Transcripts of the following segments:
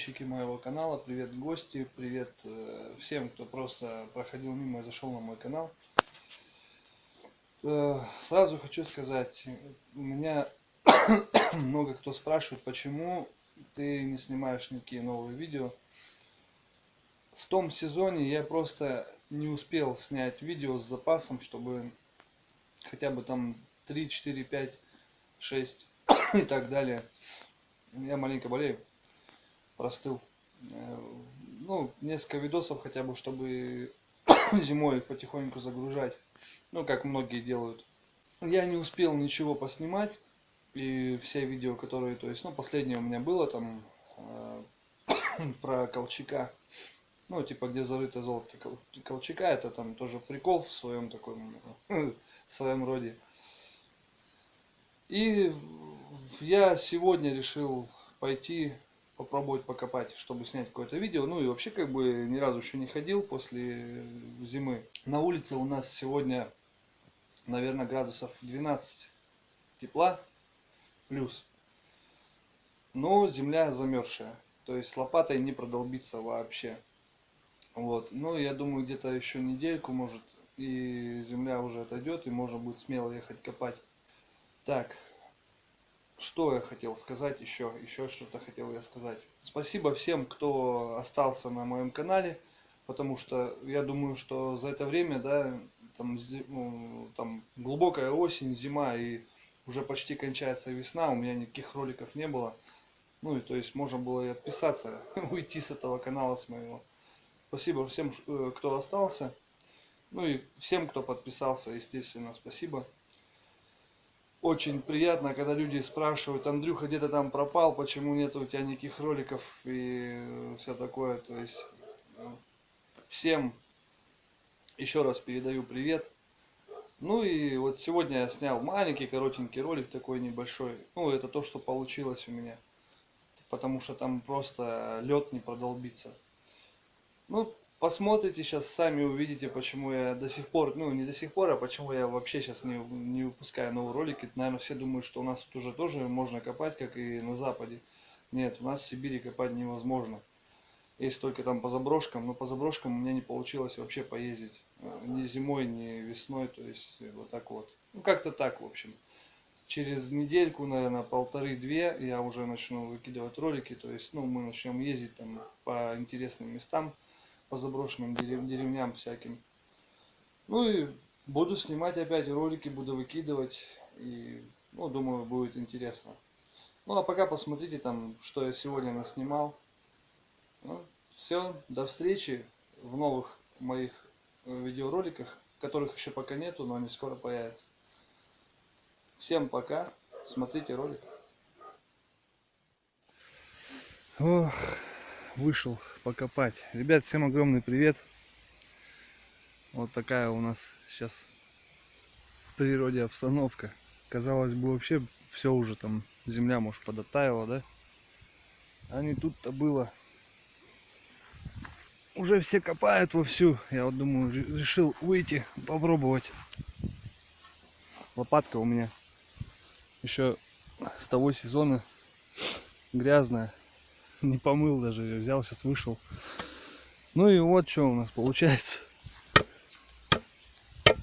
подписчики моего канала, привет гости, привет э, всем, кто просто проходил мимо и зашел на мой канал. Э, сразу хочу сказать, меня много кто спрашивает, почему ты не снимаешь никакие новые видео. В том сезоне я просто не успел снять видео с запасом, чтобы хотя бы там 3, 4, 5, 6 и так далее. Я маленько болею, простыл. Э, ну, несколько видосов хотя бы, чтобы зимой их потихоньку загружать. Ну, как многие делают. Я не успел ничего поснимать. И все видео, которые, то есть, ну, последнее у меня было там э, про Колчака. Ну, типа, где зарыто золото Колчака. Это там тоже прикол в своем таком, в своем роде. И я сегодня решил пойти попробовать покопать, чтобы снять какое-то видео. Ну и вообще как бы ни разу еще не ходил после зимы. На улице у нас сегодня, наверное, градусов 12 тепла плюс. Но земля замерзшая. То есть лопатой не продолбиться вообще. Вот. Ну, я думаю, где-то еще недельку, может, и земля уже отойдет, и можно будет смело ехать копать. Так, что я хотел сказать еще, еще что-то хотел я сказать. Спасибо всем, кто остался на моем канале, потому что я думаю, что за это время, да, там, ну, там глубокая осень, зима и уже почти кончается весна, у меня никаких роликов не было. Ну и то есть можно было и отписаться, уйти с этого канала с моего. Спасибо всем, э, кто остался. Ну и всем, кто подписался, естественно, спасибо очень приятно, когда люди спрашивают, Андрюха, где то там пропал, почему нет у тебя никаких роликов и все такое. То есть э, всем еще раз передаю привет. Ну и вот сегодня я снял маленький коротенький ролик такой небольшой. Ну это то, что получилось у меня. Потому что там просто лед не продолбится. Ну, посмотрите сейчас, сами увидите, почему я до сих пор, ну не до сих пор, а почему я вообще сейчас не, не выпускаю новые ролики. Наверное, все думают, что у нас тут уже тоже можно копать, как и на Западе. Нет, у нас в Сибири копать невозможно. Есть только там по заброшкам, но по заброшкам у меня не получилось вообще поездить. Э, ни зимой, ни весной, то есть вот так вот. Ну как-то так, в общем. Через недельку, наверное, полторы-две я уже начну выкидывать ролики. То есть, ну, мы начнем ездить там по интересным местам по заброшенным дерев деревням всяким. Ну и буду снимать опять ролики, буду выкидывать. И, ну, думаю, будет интересно. Ну, а пока посмотрите там, что я сегодня наснимал. Ну, все, до встречи в новых моих э, видеороликах, которых еще пока нету, но они скоро появятся. Всем пока, смотрите ролик. Ох вышел покопать. Ребят, всем огромный привет. Вот такая у нас сейчас в природе обстановка. Казалось бы, вообще все уже там, земля, может, подотаяла, да? А не тут-то было. Уже все копают вовсю. Я вот думаю, решил выйти, попробовать. Лопатка у меня еще с того сезона грязная не помыл даже, взял, сейчас вышел. Ну и вот что у нас получается.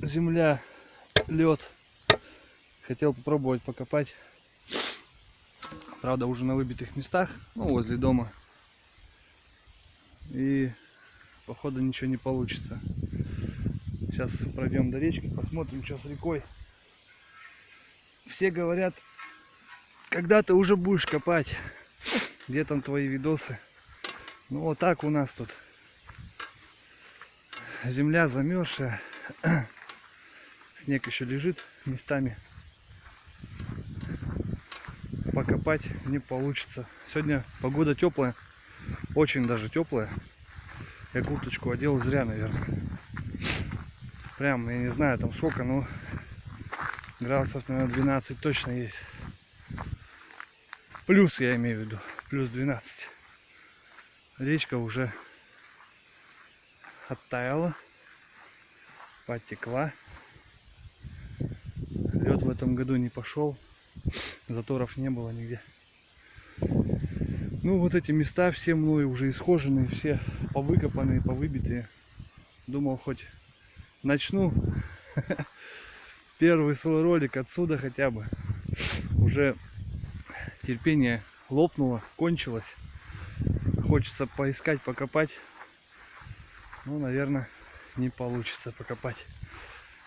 Земля, лед. Хотел попробовать покопать. Правда, уже на выбитых местах, ну, возле дома. И, походу, ничего не получится. Сейчас пройдем до речки, посмотрим, что с рекой. Все говорят, когда ты уже будешь копать. Где там твои видосы? Ну вот так у нас тут. Земля замерзшая. Снег еще лежит местами. Покопать не получится. Сегодня погода теплая. Очень даже теплая. Я курточку одел зря, наверное. Прям, я не знаю там сколько, но градусов, наверное, 12 точно есть. Плюс я имею в виду плюс 12. Речка уже оттаяла, потекла. Лед в этом году не пошел, заторов не было нигде. Ну, вот эти места все мной уже исхоженные, все повыкопанные, повыбитые. Думал, хоть начну первый свой ролик отсюда хотя бы. Уже терпение лопнуло, кончилось. Хочется поискать, покопать. Ну, наверное, не получится покопать.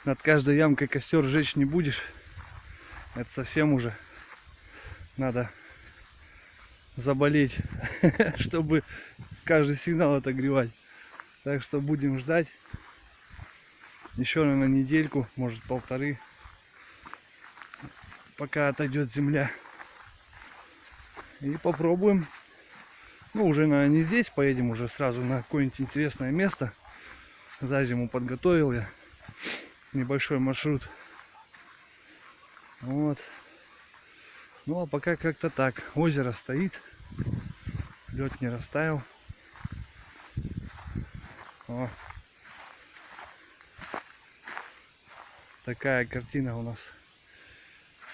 Над каждой ямкой костер жечь не будешь. Это совсем уже надо заболеть, чтобы каждый сигнал отогревать. Так что будем ждать. Еще, наверное, недельку, может полторы, пока отойдет земля. И попробуем. Ну, уже, наверное, не здесь поедем, уже сразу на какое-нибудь интересное место. За зиму подготовил я небольшой маршрут. Вот. Ну а пока как-то так. Озеро стоит. Лед не растаял. О. Такая картина у нас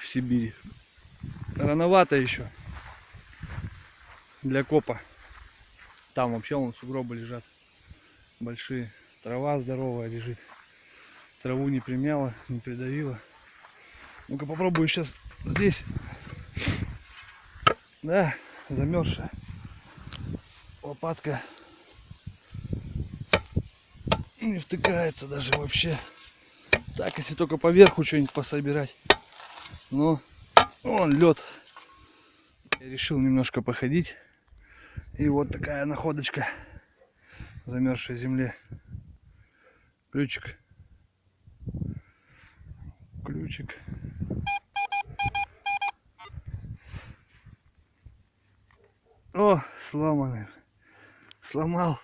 в Сибири. Рановато еще для копа. Там вообще вон сугробы лежат. Большие. Трава здоровая лежит. Траву не примяла, не придавила. Ну-ка попробую сейчас здесь. Да, замерзшая. Лопатка не втыкается даже вообще. Так, если только поверху что-нибудь пособирать. Но он лед. Я решил немножко походить. И вот такая находочка замерзшей земле. Ключик. Ключик. О, сломанный. Сломал.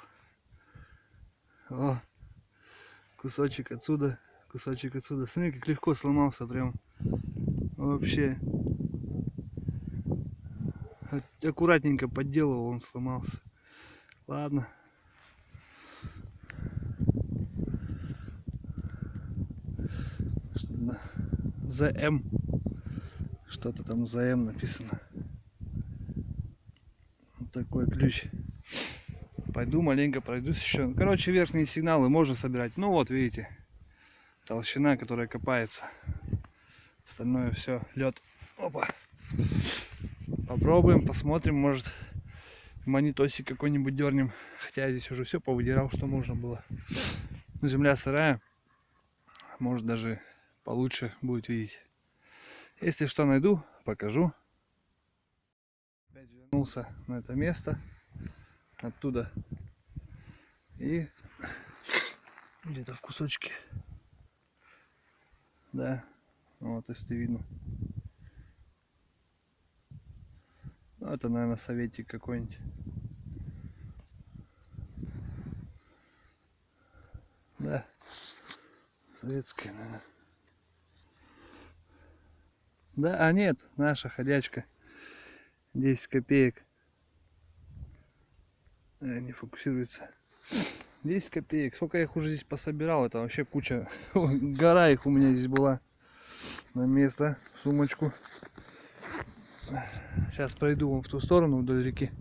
О, кусочек отсюда, кусочек отсюда. Смотри, как легко сломался прям. Вообще аккуратненько подделывал, он сломался. Ладно. Что-то за М. Что-то там за М написано. Вот такой ключ. Пойду маленько пройдусь еще. Короче, верхние сигналы можно собирать. Ну вот, видите, толщина, которая копается. Остальное все лед. Опа. Попробуем, посмотрим, может монитосик какой-нибудь дернем. Хотя я здесь уже все повыдирал, что можно было. Но земля сырая. Может даже получше будет видеть. Если что найду, покажу. Опять вернулся на это место. Оттуда. И где-то в кусочке. Да. Вот, если видно. Ну, это, наверное, советик какой-нибудь. Да. Советская, наверное. Да, а нет, наша ходячка. 10 копеек. А, не фокусируется. 10 копеек. Сколько я их уже здесь пособирал, это вообще куча. Гора их у меня здесь была. На место, в Сейчас пройду вон в ту сторону вдоль реки.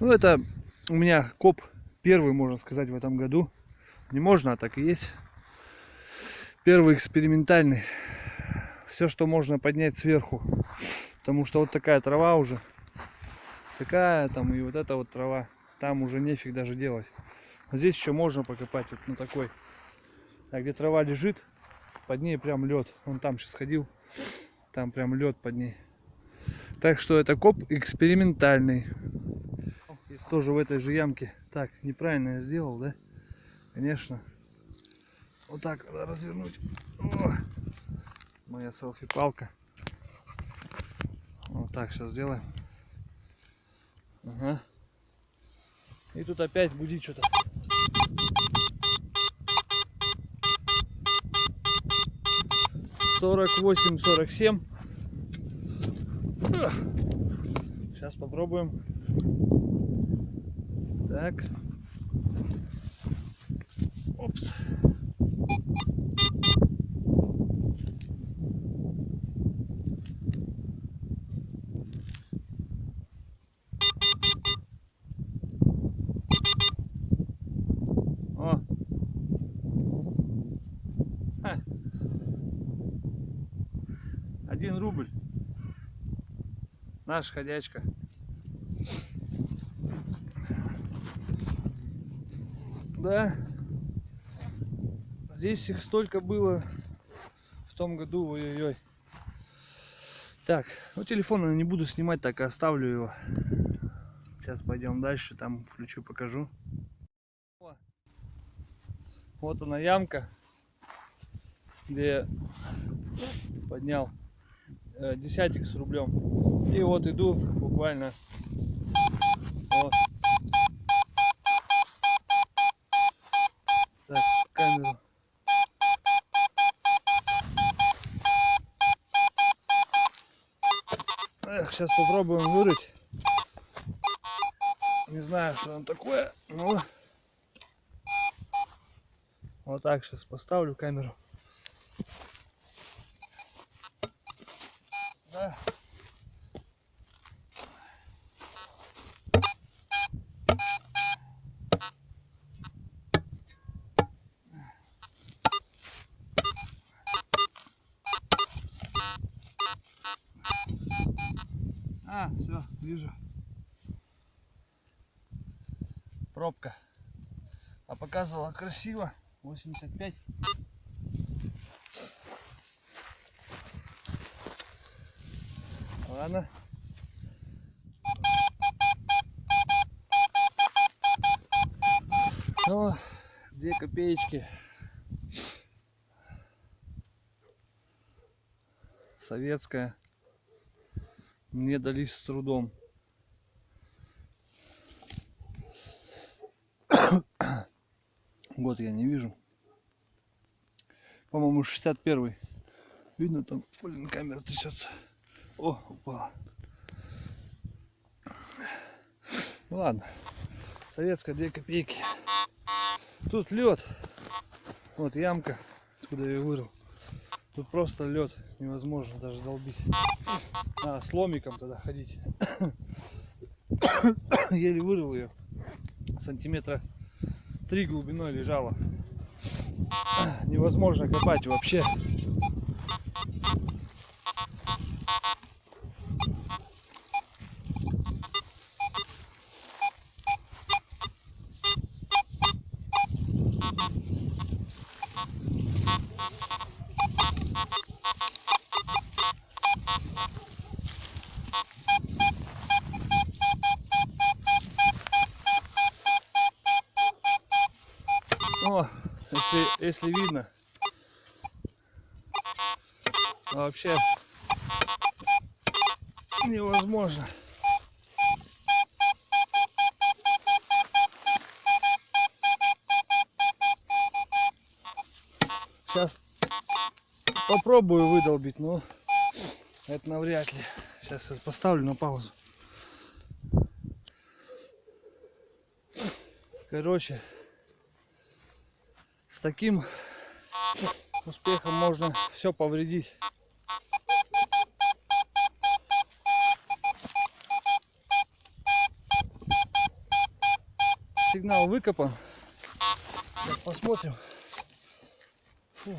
Ну, это у меня коп первый, можно сказать, в этом году. Не можно, а так и есть. Первый экспериментальный. Все, что можно поднять сверху. Потому что вот такая трава уже. Такая там и вот эта вот трава. Там уже нефиг даже делать. Здесь еще можно покопать вот на такой. А где трава лежит, под ней прям лед. Он там сейчас ходил. Там прям лед под ней. Так что это коп экспериментальный. Есть тоже в этой же ямке. Так, неправильно я сделал, да? Конечно. Вот так надо развернуть. О! Моя селфи-палка. Вот так сейчас сделаем. Ага. И тут опять будет что-то. Сорок восемь, сорок семь. Сейчас попробуем. Так. Опс. О. Один рубль. Наш ходячка. Да. Здесь их столько было в том году, ой-ой-ой. Так, ну телефон я не буду снимать, так оставлю его. Сейчас пойдем дальше, там включу, покажу. Вот она ямка, где я поднял десятик с рублем. И вот иду буквально. Вот. Камеру. Сейчас попробуем вырыть. Не знаю, что там такое, но вот так сейчас поставлю камеру. Да. А, все, вижу. Пробка. А показывала красиво. 85. Ладно. Ну, две копеечки. Советская. Мне дались с трудом. Год я не вижу. По-моему, 61 Видно там, блин, камера трясется. О, упала. Ну ладно. Советская 2 копейки. Тут лед. Вот ямка, откуда я ее вырыл. Тут просто лед. Невозможно даже долбить. А, с ломиком тогда ходить. Еле вырыл ее. Сантиметра три глубиной лежала. Невозможно копать вообще. Если, видно. А вообще невозможно. Сейчас попробую выдолбить, но это навряд ли. Сейчас я поставлю на паузу. Короче, с таким успехом можно все повредить. Сигнал выкопан. Сейчас посмотрим. Фу.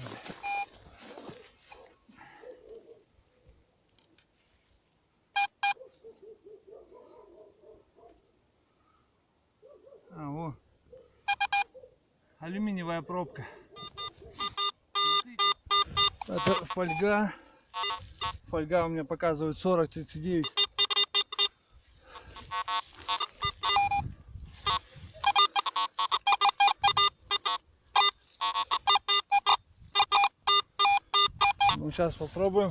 А, во. Алюминиевая пробка. Это фольга. Фольга у меня показывает 40-39. Ну, сейчас попробуем.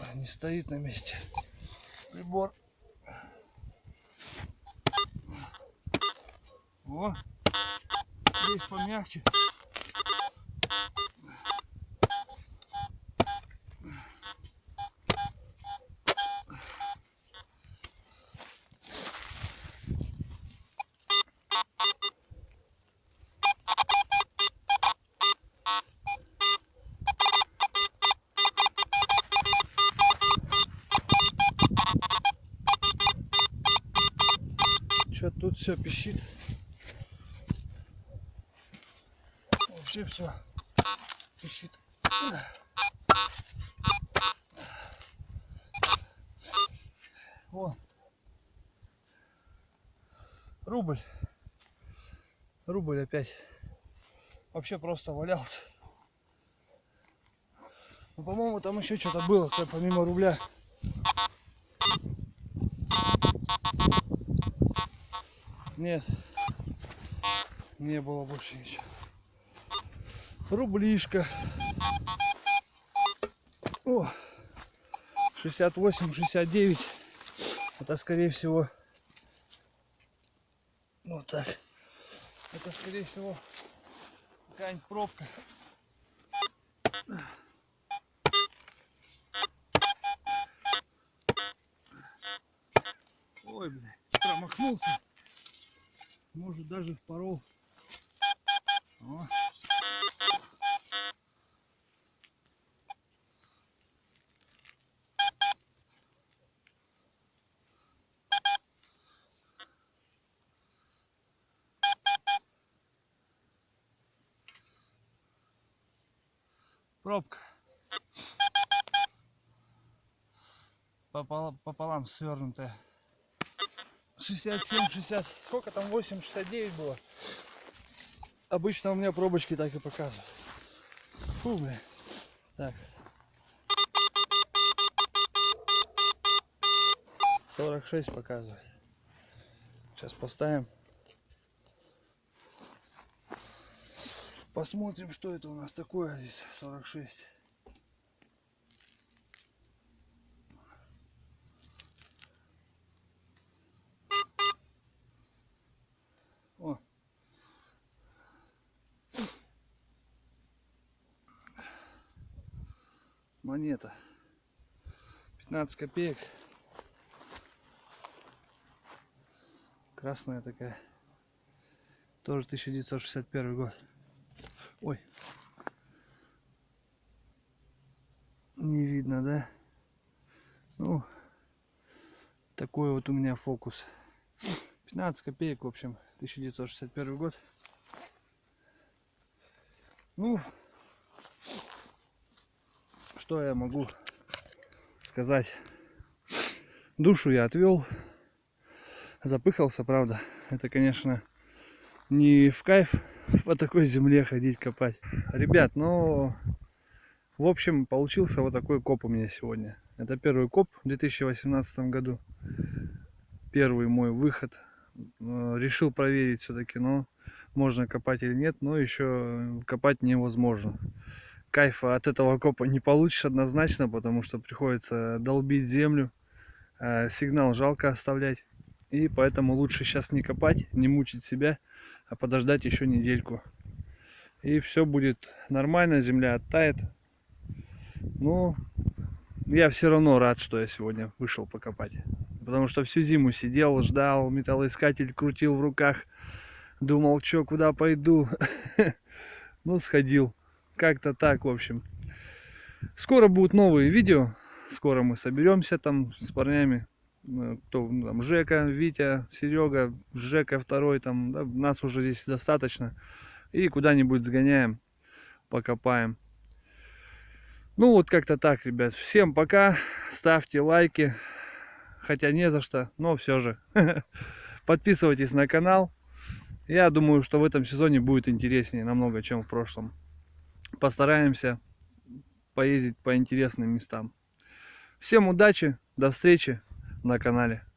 А, Не стоит на месте прибор. О, здесь помягче. Что тут все пищит? Вообще все пищит. О. Рубль. Рубль опять. Вообще просто валялся. Ну, по-моему, там еще что-то было, помимо рубля. Нет. Не было больше ничего. Рублишка. О, 68-69. Это скорее всего вот так. Это скорее всего какая-нибудь пробка. Ой, бля, промахнулся. Может даже впорол. О. Пробка. Пополам, пополам свернутая. 67, 60, сколько там, 8, 69 было. Обычно у меня пробочки так и показывают. Фу, бля. Так. 46 показывает. Сейчас поставим. Посмотрим, что это у нас такое здесь. 46. О. Монета. 15 копеек. Красная такая. Тоже 1961 год. Ой. Не видно, да? Ну, такой вот у меня фокус. 15 копеек, в общем, 1961 год. Ну, что я могу сказать? Душу я отвел. Запыхался, правда. Это, конечно, не в кайф по такой земле ходить копать. Ребят, ну, в общем, получился вот такой коп у меня сегодня. Это первый коп в 2018 году. Первый мой выход. Э, решил проверить все-таки, но можно копать или нет, но еще копать невозможно. Кайфа от этого копа не получишь однозначно, потому что приходится долбить землю. Э, сигнал жалко оставлять. И поэтому лучше сейчас не копать, не мучить себя, а подождать еще недельку. И все будет нормально, земля оттает. Ну, я все равно рад, что я сегодня вышел покопать. Потому что всю зиму сидел, ждал, металлоискатель крутил в руках. Думал, что, куда пойду. Ну, сходил. Как-то так, в общем. Скоро будут новые видео. Скоро мы соберемся там с парнями. Э, кто ну, там Жека, Витя, Серега, Жека второй, там да, нас уже здесь достаточно. И куда-нибудь сгоняем, покопаем. Ну вот как-то так, ребят. Всем пока. Ставьте лайки. Хотя не за что, но все же. Подписывайтесь на канал. Я думаю, что в этом сезоне будет интереснее намного, чем в прошлом. Постараемся поездить по интересным местам. Всем удачи, до встречи на канале.